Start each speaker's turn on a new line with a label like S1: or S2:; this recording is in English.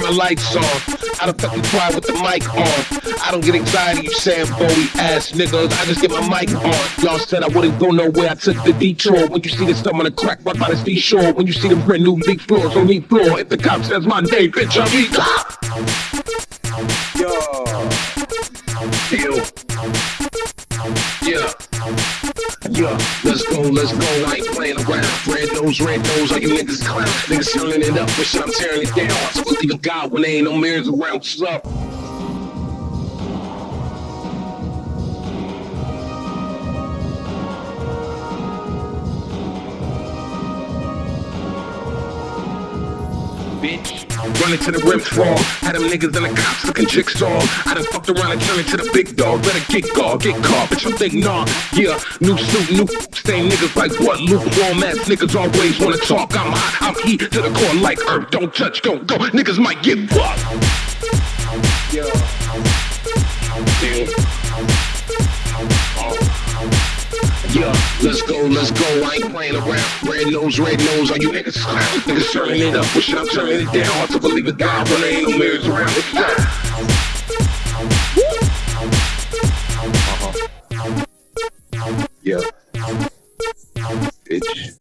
S1: my lights on. I don't fucking cry with the mic on. I don't get anxiety, you saying Bowie ass niggas. I just get my mic on. Y'all said I wouldn't go nowhere. I took the detour. When you see the stuff on the crack right by the seashore. When you see the brand new big floors on the floor. If the cop says my name, bitch, I'll be cop.
S2: Yo.
S1: Deal. Yeah. Let's go, let's go. I ain't playing around. Red nose, red nose, all you niggas clown. Niggas turning it up, shit, I'm tearing it down. So believe in God when there ain't no mirrors around. What's up? bitch. Running to the rims raw. Had them niggas and the cops looking jigsaw. I done fucked around and turned into the big dog. Better get guard, get caught, bitch. I'm thinking, nah. Yeah, new suit, new same niggas like what? Lukewarm ass niggas always wanna talk. I'm hot, I'm heat to the core like earth. Don't touch, don't go. Niggas might get fucked. Yeah. Yeah, let's go, let's go. I ain't playing around. Red nose, red nose, are you niggas clown? Niggas turning it up, wish I'm turning it down. Hard to believe it, God, when there ain't no mirrors around. It's time. Uh-huh. Yeah. Bitch.